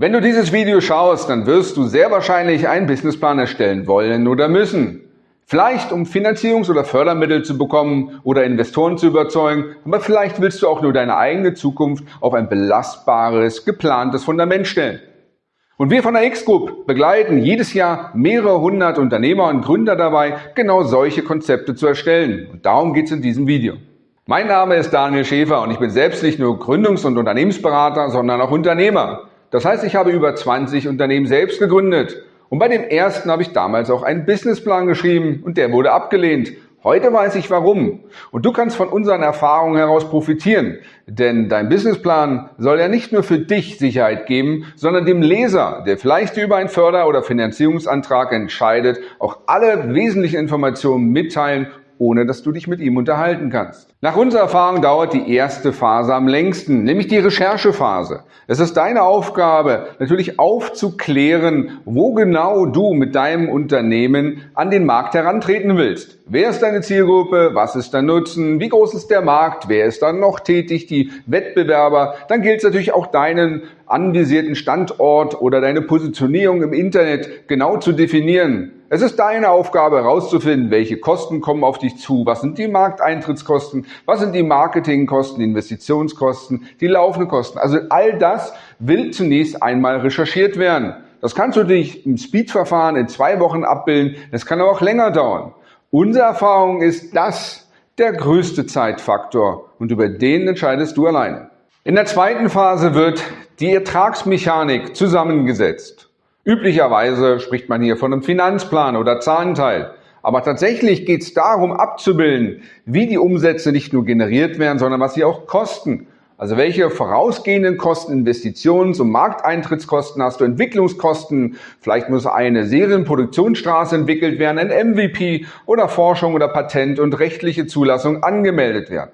Wenn du dieses Video schaust, dann wirst du sehr wahrscheinlich einen Businessplan erstellen wollen oder müssen. Vielleicht um Finanzierungs- oder Fördermittel zu bekommen oder Investoren zu überzeugen, aber vielleicht willst du auch nur deine eigene Zukunft auf ein belastbares, geplantes Fundament stellen. Und wir von der X-Group begleiten jedes Jahr mehrere hundert Unternehmer und Gründer dabei, genau solche Konzepte zu erstellen. Und darum geht es in diesem Video. Mein Name ist Daniel Schäfer und ich bin selbst nicht nur Gründungs- und Unternehmensberater, sondern auch Unternehmer. Das heißt, ich habe über 20 Unternehmen selbst gegründet. Und bei dem ersten habe ich damals auch einen Businessplan geschrieben und der wurde abgelehnt. Heute weiß ich warum. Und du kannst von unseren Erfahrungen heraus profitieren. Denn dein Businessplan soll ja nicht nur für dich Sicherheit geben, sondern dem Leser, der vielleicht über einen Förder- oder Finanzierungsantrag entscheidet, auch alle wesentlichen Informationen mitteilen ohne dass du dich mit ihm unterhalten kannst. Nach unserer Erfahrung dauert die erste Phase am längsten, nämlich die Recherchephase. Es ist deine Aufgabe, natürlich aufzuklären, wo genau du mit deinem Unternehmen an den Markt herantreten willst. Wer ist deine Zielgruppe? Was ist dein Nutzen? Wie groß ist der Markt? Wer ist dann noch tätig? Die Wettbewerber? Dann gilt es natürlich auch deinen anvisierten Standort oder deine Positionierung im Internet genau zu definieren. Es ist deine Aufgabe herauszufinden, welche Kosten kommen auf dich zu, was sind die Markteintrittskosten, was sind die Marketingkosten, die Investitionskosten, die laufenden Kosten. Also all das will zunächst einmal recherchiert werden. Das kannst du dich im Speed-Verfahren in zwei Wochen abbilden, das kann aber auch länger dauern. Unsere Erfahrung ist das der größte Zeitfaktor und über den entscheidest du alleine. In der zweiten Phase wird die Ertragsmechanik zusammengesetzt. Üblicherweise spricht man hier von einem Finanzplan oder Zahlenteil. Aber tatsächlich geht es darum abzubilden, wie die Umsätze nicht nur generiert werden, sondern was sie auch kosten. Also welche vorausgehenden Kosten, Investitions- und Markteintrittskosten hast du, Entwicklungskosten, vielleicht muss eine Serienproduktionsstraße entwickelt werden, ein MVP oder Forschung oder Patent und rechtliche Zulassung angemeldet werden.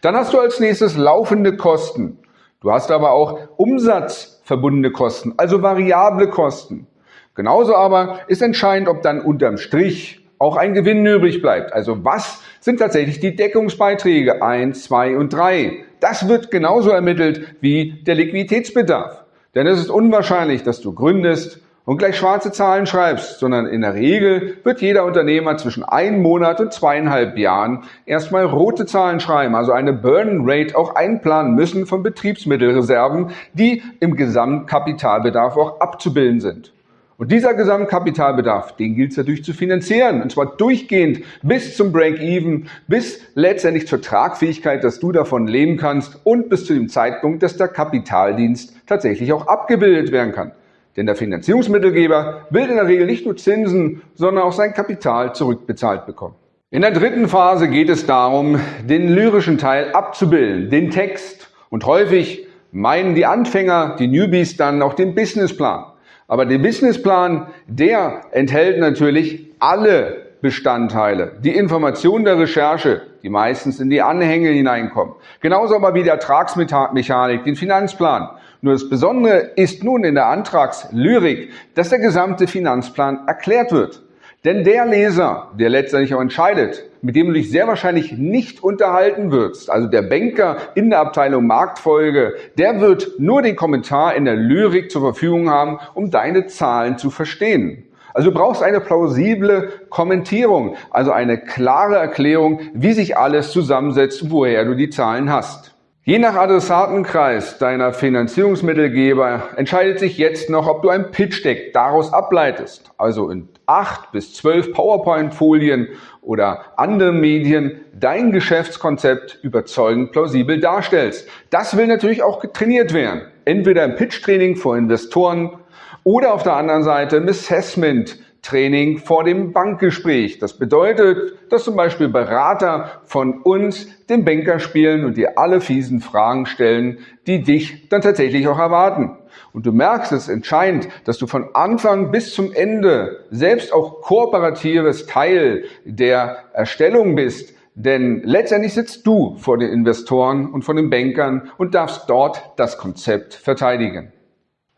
Dann hast du als nächstes laufende Kosten. Du hast aber auch Umsatz verbundene Kosten, also variable Kosten. Genauso aber ist entscheidend, ob dann unterm Strich auch ein Gewinn übrig bleibt. Also was sind tatsächlich die Deckungsbeiträge 1, 2 und 3? Das wird genauso ermittelt wie der Liquiditätsbedarf. Denn es ist unwahrscheinlich, dass du gründest und gleich schwarze Zahlen schreibst, sondern in der Regel wird jeder Unternehmer zwischen einem Monat und zweieinhalb Jahren erstmal rote Zahlen schreiben, also eine Burn Rate auch einplanen müssen von Betriebsmittelreserven, die im Gesamtkapitalbedarf auch abzubilden sind. Und dieser Gesamtkapitalbedarf, den gilt es natürlich zu finanzieren. Und zwar durchgehend bis zum Break-Even, bis letztendlich zur Tragfähigkeit, dass du davon leben kannst und bis zu dem Zeitpunkt, dass der Kapitaldienst tatsächlich auch abgebildet werden kann. Denn der Finanzierungsmittelgeber will in der Regel nicht nur Zinsen, sondern auch sein Kapital zurückbezahlt bekommen. In der dritten Phase geht es darum, den lyrischen Teil abzubilden, den Text. Und häufig meinen die Anfänger, die Newbies dann auch den Businessplan. Aber der Businessplan, der enthält natürlich alle Bestandteile, die Informationen der Recherche, die meistens in die Anhänge hineinkommen. Genauso aber wie die Ertragsmechanik, den Finanzplan. Nur das Besondere ist nun in der Antragslyrik, dass der gesamte Finanzplan erklärt wird. Denn der Leser, der letztendlich auch entscheidet, mit dem du dich sehr wahrscheinlich nicht unterhalten wirst, also der Banker in der Abteilung Marktfolge, der wird nur den Kommentar in der Lyrik zur Verfügung haben, um deine Zahlen zu verstehen. Also du brauchst eine plausible Kommentierung, also eine klare Erklärung, wie sich alles zusammensetzt, woher du die Zahlen hast. Je nach Adressatenkreis deiner Finanzierungsmittelgeber entscheidet sich jetzt noch, ob du ein Pitch-Deck daraus ableitest, also in acht bis zwölf PowerPoint-Folien oder anderen Medien dein Geschäftskonzept überzeugend plausibel darstellst. Das will natürlich auch getrainiert werden. Entweder im Pitch-Training vor Investoren oder auf der anderen Seite im Assessment Training vor dem Bankgespräch. Das bedeutet, dass zum Beispiel Berater von uns den Banker spielen und dir alle fiesen Fragen stellen, die dich dann tatsächlich auch erwarten. Und du merkst es entscheidend, dass du von Anfang bis zum Ende selbst auch kooperatives Teil der Erstellung bist. Denn letztendlich sitzt du vor den Investoren und vor den Bankern und darfst dort das Konzept verteidigen.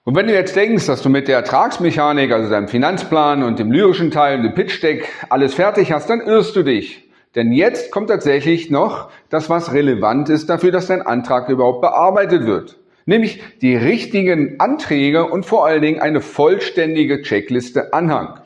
Und wenn du jetzt denkst, dass du mit der Ertragsmechanik, also deinem Finanzplan und dem lyrischen Teil und dem Pitch-Deck alles fertig hast, dann irrst du dich. Denn jetzt kommt tatsächlich noch das, was relevant ist dafür, dass dein Antrag überhaupt bearbeitet wird. nämlich die richtigen Anträge und vor allen Dingen eine vollständige Checkliste Anhang.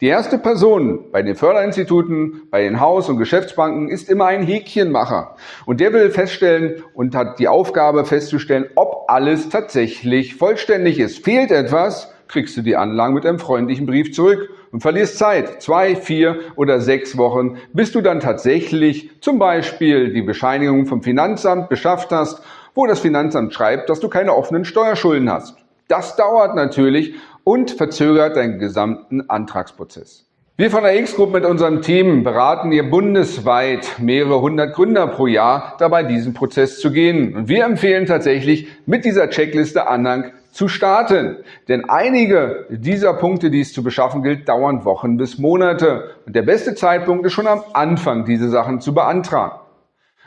Die erste Person bei den Förderinstituten, bei den Haus- und Geschäftsbanken ist immer ein Häkchenmacher. Und der will feststellen und hat die Aufgabe festzustellen, ob alles tatsächlich vollständig ist. Fehlt etwas, kriegst du die Anlagen mit einem freundlichen Brief zurück und verlierst Zeit, zwei, vier oder sechs Wochen, bis du dann tatsächlich zum Beispiel die Bescheinigung vom Finanzamt beschafft hast, wo das Finanzamt schreibt, dass du keine offenen Steuerschulden hast. Das dauert natürlich und verzögert deinen gesamten Antragsprozess. Wir von der X-Group mit unserem Team beraten ihr bundesweit mehrere hundert Gründer pro Jahr dabei, diesen Prozess zu gehen. Und wir empfehlen tatsächlich, mit dieser Checkliste Anhang zu starten. Denn einige dieser Punkte, die es zu beschaffen gilt, dauern Wochen bis Monate. Und der beste Zeitpunkt ist schon am Anfang, diese Sachen zu beantragen.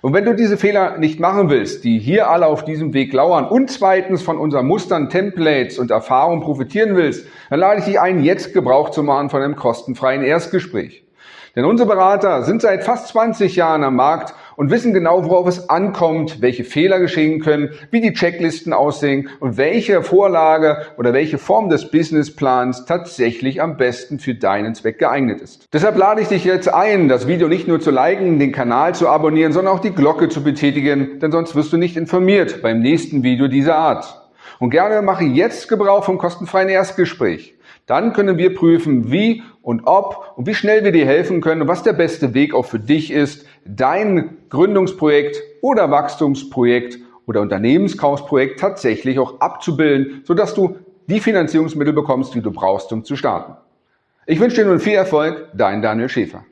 Und wenn du diese Fehler nicht machen willst, die hier alle auf diesem Weg lauern und zweitens von unseren Mustern, Templates und Erfahrungen profitieren willst, dann lade ich dich ein, jetzt Gebrauch zu machen von einem kostenfreien Erstgespräch. Denn unsere Berater sind seit fast 20 Jahren am Markt und wissen genau, worauf es ankommt, welche Fehler geschehen können, wie die Checklisten aussehen und welche Vorlage oder welche Form des Businessplans tatsächlich am besten für deinen Zweck geeignet ist. Deshalb lade ich dich jetzt ein, das Video nicht nur zu liken, den Kanal zu abonnieren, sondern auch die Glocke zu betätigen, denn sonst wirst du nicht informiert beim nächsten Video dieser Art. Und gerne mache jetzt Gebrauch vom kostenfreien Erstgespräch. Dann können wir prüfen, wie und ob und wie schnell wir dir helfen können und was der beste Weg auch für dich ist, dein Gründungsprojekt oder Wachstumsprojekt oder Unternehmenskaufsprojekt tatsächlich auch abzubilden, sodass du die Finanzierungsmittel bekommst, die du brauchst, um zu starten. Ich wünsche dir nun viel Erfolg, dein Daniel Schäfer.